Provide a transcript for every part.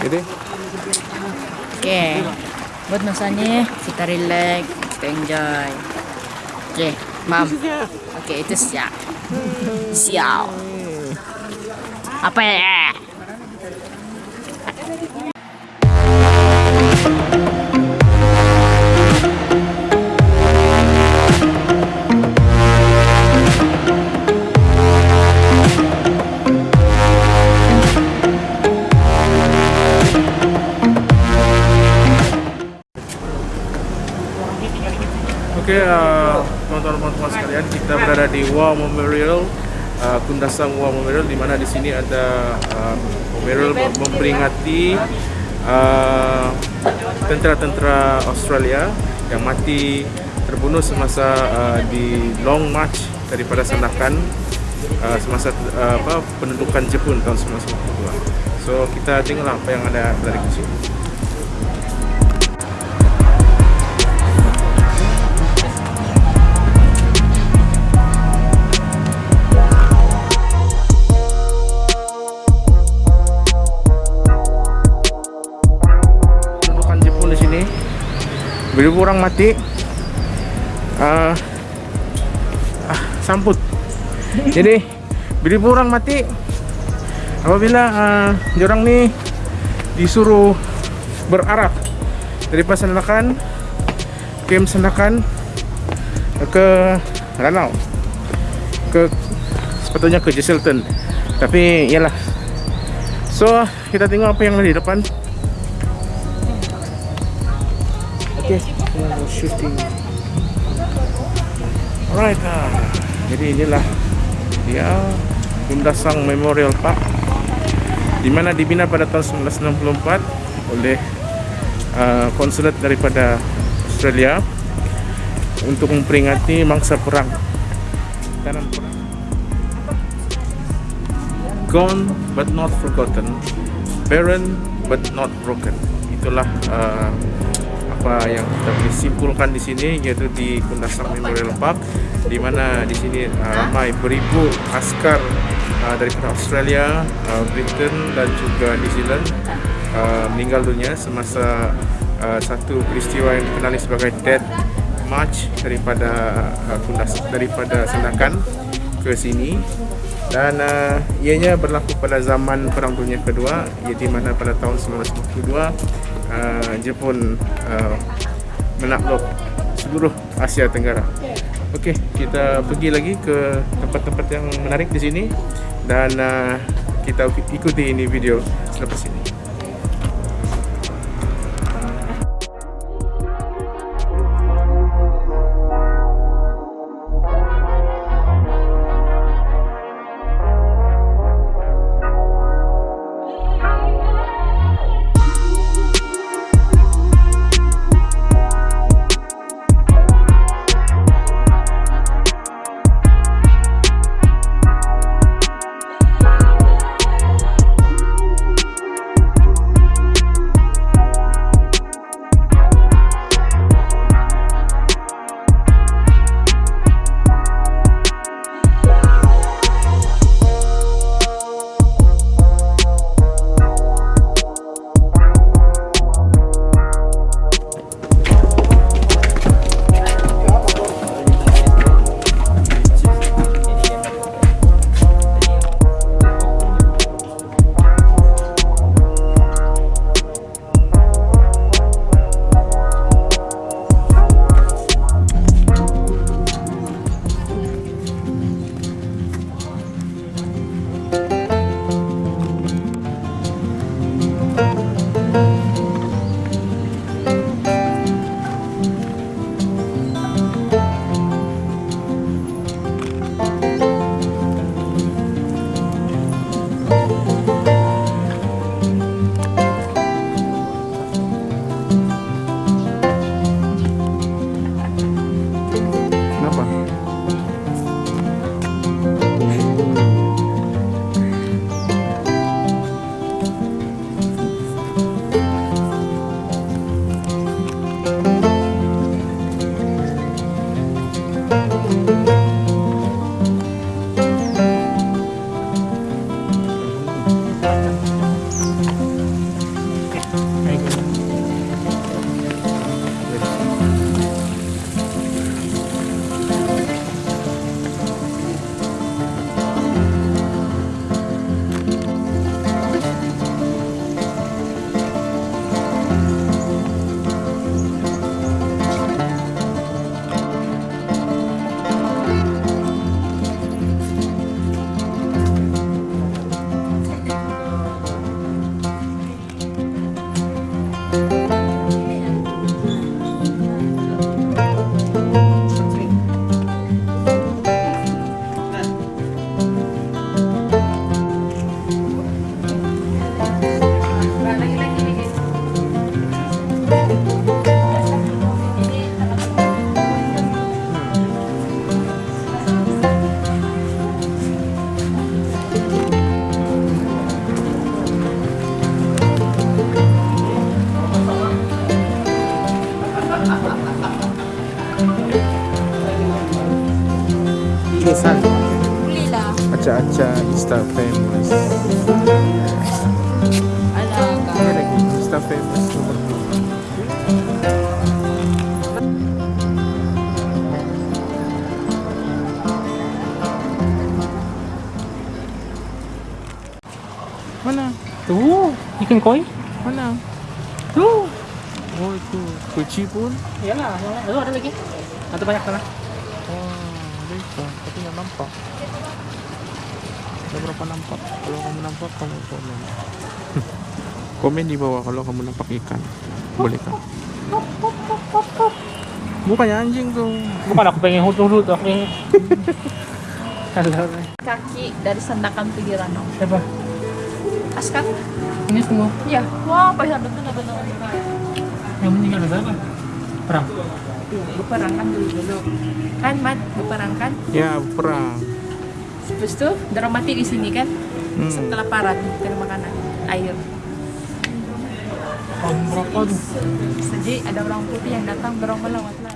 Jadi Oke, buat masanya kita relax, kita enjoy. Oke, mam. Oke, itu siap. Siap. Apa ya? Oke, eh, teman-teman sekalian, kita berada di Wow Memorial, uh, Kundasang Wow Memorial, di mana di sini ada uh, memorial memperingati uh, tentara-tentera Australia yang mati terbunuh semasa uh, di Long March daripada Sandakan uh, semasa uh, apa Jepun tahun 1942. So kita tengoklah apa yang ada dari sini. Beribu orang mati uh, ah, samput. Jadi beribu orang mati apabila uh, orang nih disuruh berarah dari Pasandakan ke Sandakan ke Ranau ke sepatutnya ke Jesselton tapi iyalah. So kita tengok apa yang ada di depan Okay. shooting. Alright, ah. jadi inilah dia Kundasang Memorial Park, di mana dibina pada tahun 1964 oleh uh, konsulat daripada Australia untuk memperingati mangsa perang tanan perang. Gone but not forgotten, barren but not broken. Itulah uh, apa yang kita boleh simpulkan di sini yaitu di Kundasang Memorial Park di mana di sini uh, ramai beribu askar uh, dari Australia, uh, Britain dan juga New Zealand uh, meninggal dunia semasa uh, satu peristiwa yang dikenali sebagai Death March daripada uh, Kundas daripada Sandakan ke sini. Dan uh, ianya berlaku pada zaman Perang Dunia Kedua iaitu mana pada tahun 1942 uh, Jepun uh, menakluk seluruh Asia Tenggara. Okey, kita pergi lagi ke tempat-tempat yang menarik di sini dan uh, kita ikuti ini video selepas ini. San. Beli lah. Aca-aca Insta famous. Ini lagi Insta famous nomor. Mana? Tuh, ikan koi. Mana? Tuh. Oh itu kuci pun. Iyalah. Tuh ada lagi. Ada banyak sana. Tapi nggak nampak. Ada berapa nampak? Kalau kamu nampak, kamu komen. komen di bawah kalau kamu nampak ikan. Boleh kan? Bukannya anjing tuh. Bukan aku pengen aku pengen. Halo. Kaki dari sandakan Pigirano. Siapa? Askan? Ini semua Ya. Wah, pas ada tuh benar yang meninggal ada apa? Perang. Berperang kan dulu dulu. Kan, Mat? Berperang kan? Ya perang. Terus tuh, dorong mati di sini kan? Hmm. Setelah parat, dari makanan, air. Jadi ada orang putih yang datang dorong melawat lah.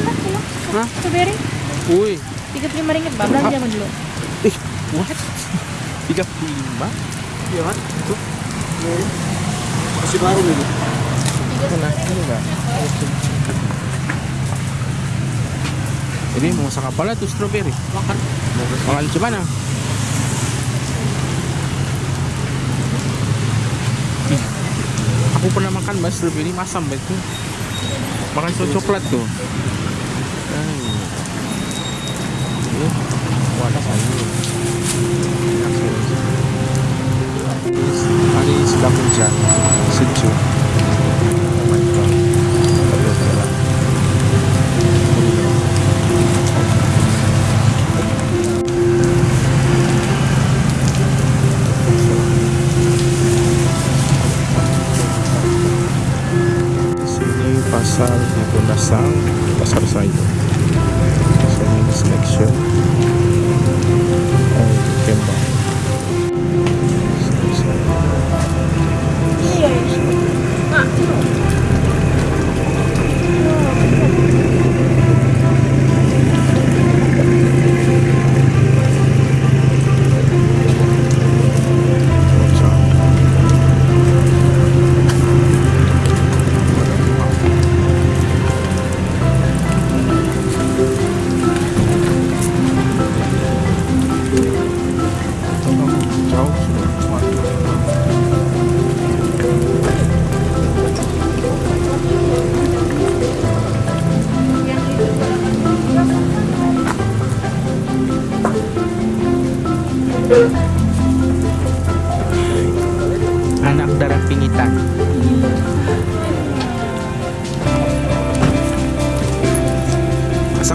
Dulu. Hah? Strawberry. Wih, 35 ringgit, Bang. Belanja mau dulu. ih, what? 35? Iya kan? Itu. Masih baru ini. Enggak? Mau masak apa lah tuh strawberry? Makan. Makan macam mana? Aku pernah makan mas strawberry masam itu. Makan coklat tuh. Hari sedang hujan, sejuk. Oh my god. Pasar di pasar sayur.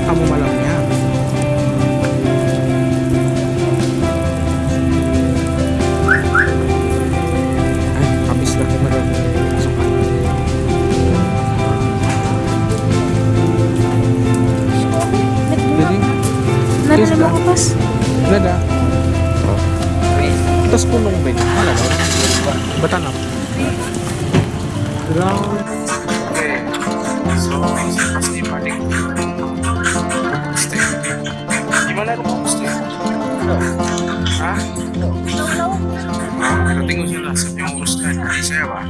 Kamu malamnya. Eh, habis lagi malam. Masuk Jadi, Nada lima ba yun? Wala ba? Batanap. So Stay? Hah? Ah, saya pak.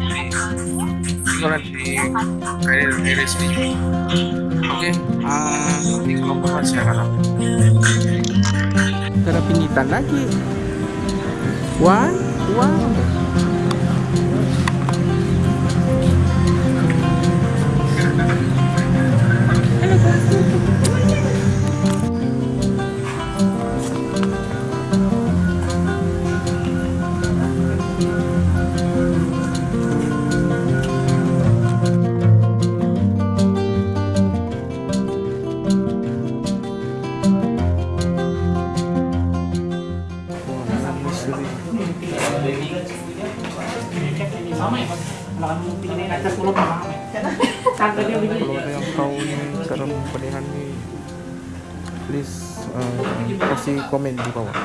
Oke, ah nanti kalau lagi. Wah, wow. Kalau ada yang tahu nih cara pemilihan nih, please uh, kasih komen di bawah.